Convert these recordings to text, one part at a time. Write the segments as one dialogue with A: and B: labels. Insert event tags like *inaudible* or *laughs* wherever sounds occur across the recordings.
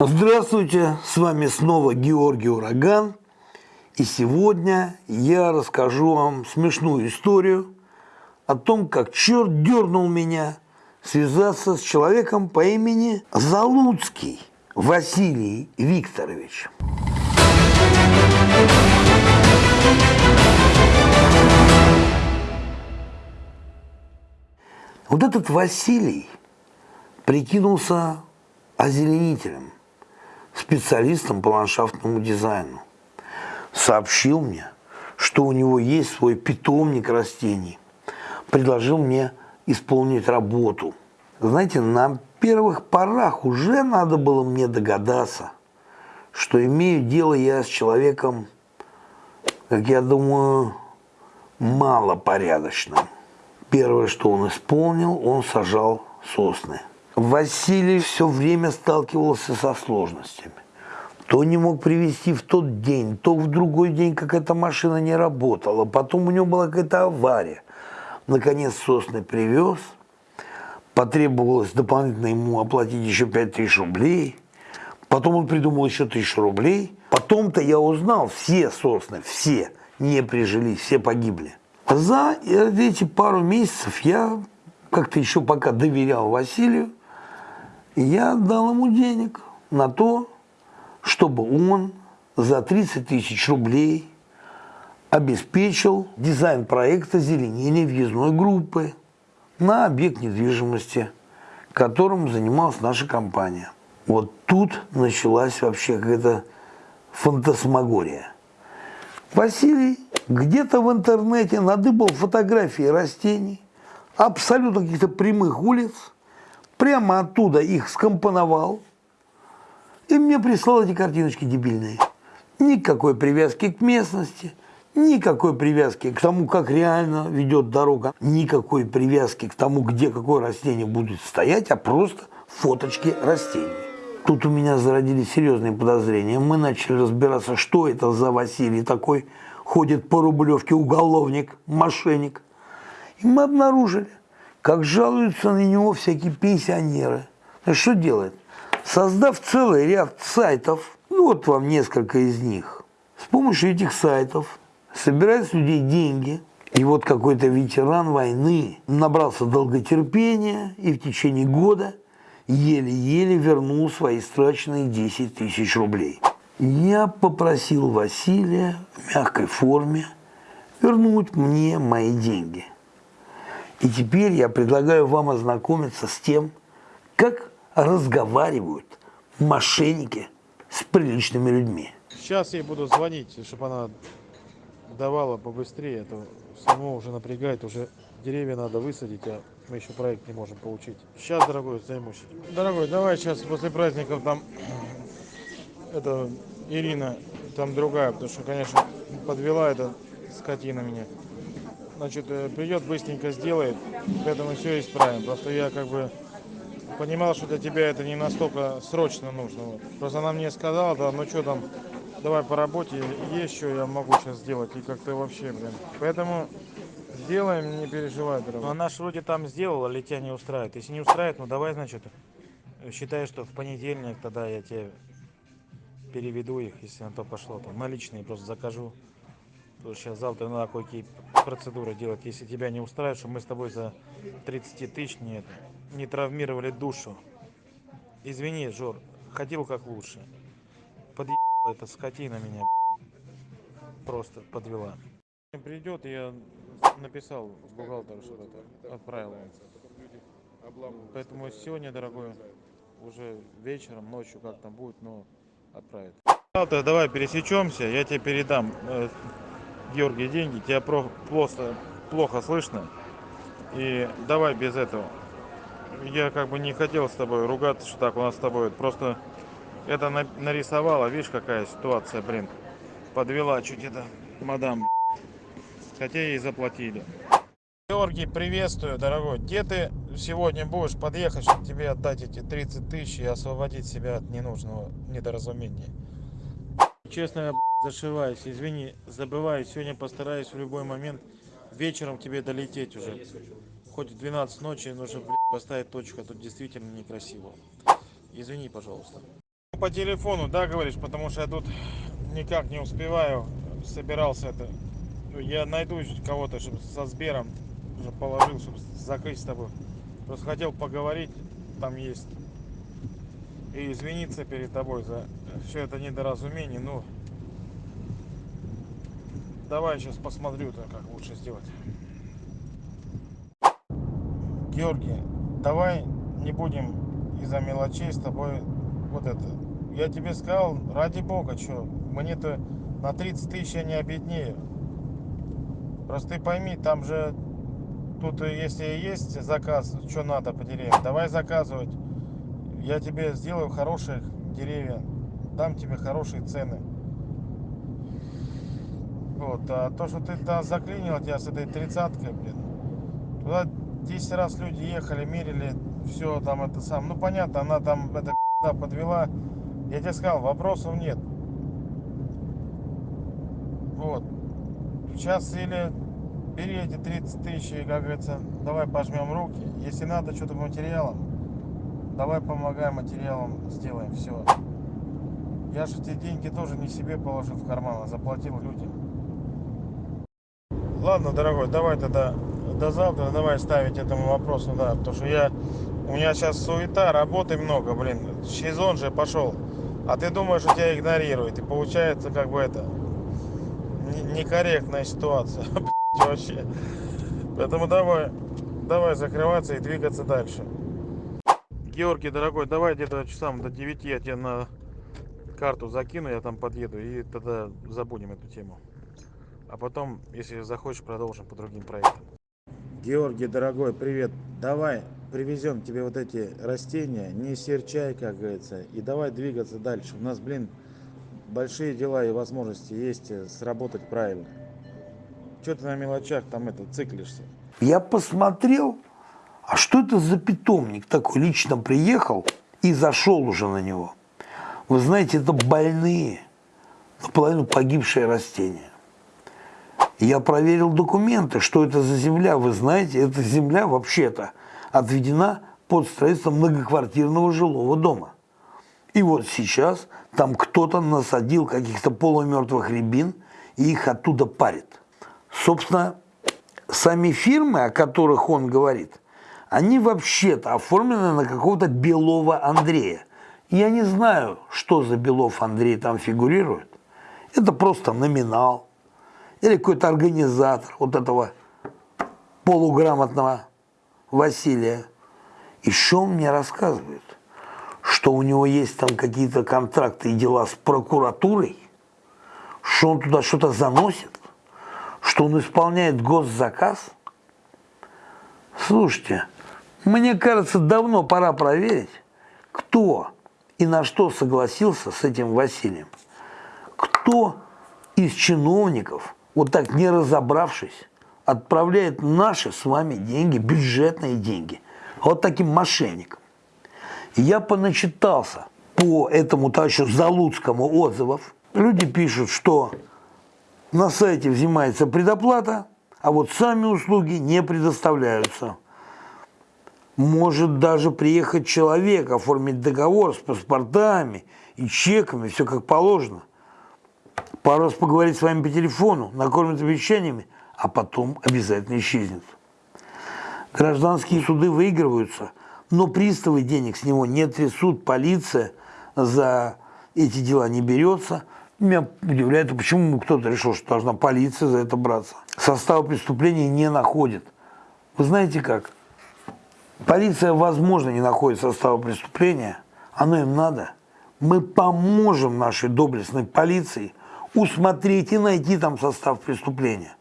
A: Здравствуйте, с вами снова Георгий Ураган. И сегодня я расскажу вам смешную историю о том, как черт дернул меня связаться с человеком по имени Залуцкий Василий Викторович. Вот этот Василий прикинулся озеленителем, специалистом по ландшафтному дизайну. Сообщил мне, что у него есть свой питомник растений. Предложил мне исполнить работу. Знаете, на первых порах уже надо было мне догадаться, что имею дело я с человеком, как я думаю, малопорядочным. Первое, что он исполнил, он сажал сосны. Василий все время сталкивался со сложностями. То не мог привезти в тот день, то в другой день какая-то машина не работала, потом у него была какая-то авария. Наконец сосны привез, потребовалось дополнительно ему оплатить еще 5000 рублей, потом он придумал еще 1000 рублей, потом-то я узнал, все сосны, все не прижились, все погибли. За эти пару месяцев я как-то еще пока доверял Василию, я дал ему денег на то, чтобы он за 30 тысяч рублей обеспечил дизайн проекта зеленения въездной группы на объект недвижимости, которым занималась наша компания. Вот тут началась вообще какая-то фантасмагория. Василий где-то в интернете надыбал фотографии растений, абсолютно каких-то прямых улиц, прямо оттуда их скомпоновал, и мне прислал эти картиночки дебильные. Никакой привязки к местности, никакой привязки к тому, как реально ведет дорога, никакой привязки к тому, где какое растение будет стоять, а просто фоточки растений. Тут у меня зародились серьезные подозрения. Мы начали разбираться, что это за Василий такой, ходит по Рублевке уголовник, мошенник. И мы обнаружили, как жалуются на него всякие пенсионеры. Что делает? Создав целый ряд сайтов, ну вот вам несколько из них, с помощью этих сайтов собирает с людей деньги, и вот какой-то ветеран войны набрался долготерпения и в течение года еле-еле вернул свои страченные 10 тысяч рублей. Я попросил Василия в мягкой форме вернуть мне мои деньги. И теперь я предлагаю вам ознакомиться с тем, как разговаривают мошенники с приличными людьми.
B: Сейчас ей буду звонить, чтобы она давала побыстрее, а то самому уже напрягает, уже деревья надо высадить, а мы еще проект не можем получить. Сейчас, дорогой, займусь. Дорогой, давай сейчас после праздников там это Ирина, там другая, потому что, конечно, подвела эта скотина меня. Значит, э, придет, быстренько сделает, поэтому все исправим. Просто я как бы понимал, что для тебя это не настолько срочно нужно. Вот. Просто она мне сказала, да, ну что там, давай по работе, есть что я могу сейчас сделать, и как-то вообще, блин. Поэтому сделаем, не переживай, дорогой. Ну, она ж вроде там сделала, или тебя не устраивает. Если не устраивает, ну давай, значит, считай, что в понедельник тогда я тебе переведу их, если на то пошло. Там наличные просто закажу. Потому что сейчас завтра надо кое-какие процедуры делать. Если тебя не устраивает, что мы с тобой за 30 тысяч не, не травмировали душу. Извини, Жор, ходил как лучше. Подъебала эта скотина меня просто подвела. Придет, я написал бухгалтеру, что это отправил. Поэтому сегодня, дорогой, уже вечером, ночью как там будет, но отправит. Завтра давай пересечемся, я тебе передам, э, Георгий, деньги. Тебя про просто плохо слышно. И давай без этого. Я как бы не хотел с тобой ругаться, что так у нас с тобой. Просто это на нарисовала, видишь, какая ситуация, блин. Подвела чуть это мадам. Хотя ей заплатили. Георгий, приветствую, дорогой. Где ты сегодня будешь подъехать, чтобы тебе отдать эти 30 тысяч и освободить себя от ненужного недоразумения? Честно, зашиваюсь, извини, забываю. Сегодня постараюсь в любой момент вечером к тебе долететь уже. Хоть в 12 ночи нужно поставить точку, а тут действительно некрасиво. Извини, пожалуйста. По телефону, да, говоришь, потому что я тут никак не успеваю. Собирался это. Я найду кого-то, чтобы со Сбером уже положил, чтобы закрыть с тобой. Просто хотел поговорить, там есть. И извиниться перед тобой за все это недоразумение. Ну, давай сейчас посмотрю, то, как лучше сделать. Георгий, давай не будем из-за мелочей с тобой вот это. Я тебе сказал, ради бога, что, мне-то на 30 тысяч я не обеднею. Просто ты пойми, там же, тут э, если есть заказ, что надо по деревьям, давай заказывать. Я тебе сделаю хороших деревья, дам тебе хорошие цены. Вот, а то, что ты там заклинил тебя с этой тридцаткой, блин, туда 10 раз люди ехали, мерили, все там это сам. Ну понятно, она там это *laughs* подвела. Я тебе сказал, вопросов нет. Вот. Сейчас или бери эти 30 тысяч и, как говорится, давай пожмем руки. Если надо что-то материалом, давай помогаем материалом, сделаем все. Я же эти деньги тоже не себе положил в карман, а заплатил людям. Ладно, дорогой, давай тогда до завтра. Давай ставить этому вопросу, да, потому что я, у меня сейчас суета, работы много, блин, сезон же пошел, а ты думаешь, что тебя игнорируют, и получается как бы это, некорректная ситуация, *laughs* вообще, поэтому давай, давай закрываться и двигаться дальше. Георгий, дорогой, давай где-то часам до 9 я тебе на карту закину, я там подъеду, и тогда забудем эту тему. А потом, если захочешь, продолжим по другим проектам. Георгий, дорогой, привет. Давай привезем тебе вот эти растения, не серчай, как говорится, и давай двигаться дальше. У нас, блин, большие дела и возможности есть э, сработать правильно. Что ты на мелочах там это циклишься?
A: Я посмотрел, а что это за питомник такой? Лично приехал и зашел уже на него. Вы знаете, это больные, наполовину погибшие растения. Я проверил документы, что это за земля. Вы знаете, эта земля вообще-то отведена под строительство многоквартирного жилого дома. И вот сейчас там кто-то насадил каких-то полумертвых рябин и их оттуда парит. Собственно, сами фирмы, о которых он говорит, они вообще-то оформлены на какого-то Белова Андрея. Я не знаю, что за Белов Андрей там фигурирует. Это просто номинал или какой-то организатор вот этого полуграмотного Василия. Что он мне рассказывает? Что у него есть там какие-то контракты и дела с прокуратурой, что он туда что-то заносит, что он исполняет госзаказ. Слушайте, мне кажется, давно пора проверить, кто и на что согласился с этим Василием. Кто из чиновников – вот так не разобравшись, отправляет наши с вами деньги, бюджетные деньги, вот таким мошенникам. Я поначитался по этому товарищу Залуцкому отзывов. Люди пишут, что на сайте взимается предоплата, а вот сами услуги не предоставляются. Может даже приехать человек, оформить договор с паспортами и чеками, все как положено пару раз поговорить с вами по телефону, накормит обещаниями, а потом обязательно исчезнет. Гражданские суды выигрываются, но приставы денег с него не трясут, полиция за эти дела не берется. Меня удивляет, почему кто-то решил, что должна полиция за это браться. Состава преступления не находит. Вы знаете как? Полиция, возможно, не находит состава преступления. Оно им надо. Мы поможем нашей доблестной полиции усмотреть и найти там состав преступления,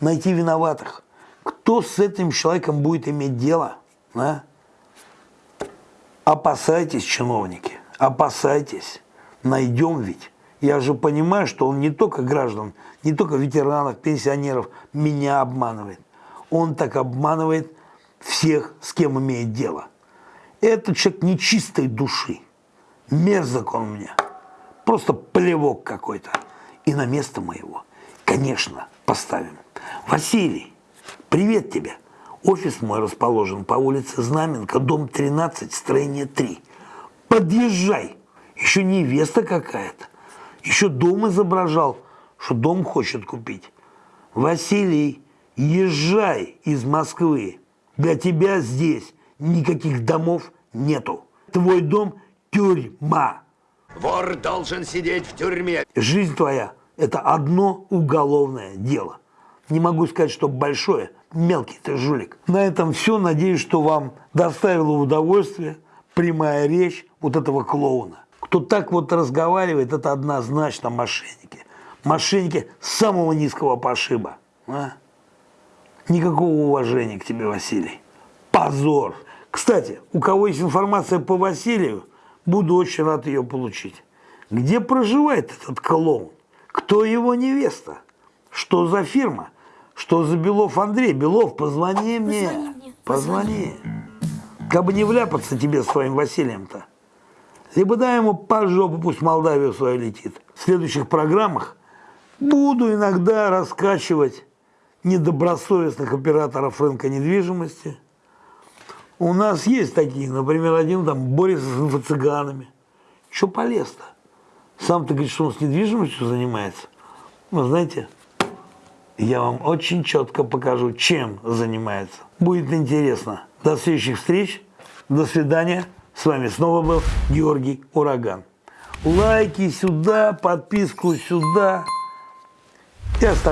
A: найти виноватых. Кто с этим человеком будет иметь дело? А? Опасайтесь, чиновники, опасайтесь. Найдем ведь. Я же понимаю, что он не только граждан, не только ветеранов, пенсионеров меня обманывает. Он так обманывает всех, с кем имеет дело. Этот человек нечистой души. Мерзок он мне. Просто плевок какой-то и на место моего, конечно, поставим. Василий, привет тебе. Офис мой расположен по улице Знаменка, дом 13, строение 3. Подъезжай. Еще невеста какая-то. Еще дом изображал, что дом хочет купить. Василий, езжай из Москвы. Для тебя здесь никаких домов нету. Твой дом – тюрьма.
C: Вор должен сидеть в тюрьме.
A: Жизнь твоя – это одно уголовное дело. Не могу сказать, что большое, мелкий ты жулик. На этом все. Надеюсь, что вам доставило удовольствие прямая речь вот этого клоуна. Кто так вот разговаривает, это однозначно мошенники. Мошенники самого низкого пошиба. а? Никакого уважения к тебе, Василий. Позор. Кстати, у кого есть информация по Василию, буду очень рад ее получить. Где проживает этот клоун? Кто его невеста? Что за фирма? Что за Белов Андрей? Белов, позвони мне.
D: Позвони мне,
A: Позвони. Как бы не вляпаться тебе с твоим Василием-то. Либо дай ему по жопу, пусть Молдавию свою летит. В следующих программах буду иногда раскачивать недобросовестных операторов рынка недвижимости. У нас есть такие, например, один там борется с инфо-цыганами. Что полез-то? Сам-то говорит, что он с недвижимостью занимается. Ну, знаете, я вам очень четко покажу, чем занимается. Будет интересно. До следующих встреч. До свидания. С вами снова был Георгий Ураган. Лайки сюда, подписку сюда. И оставляйте.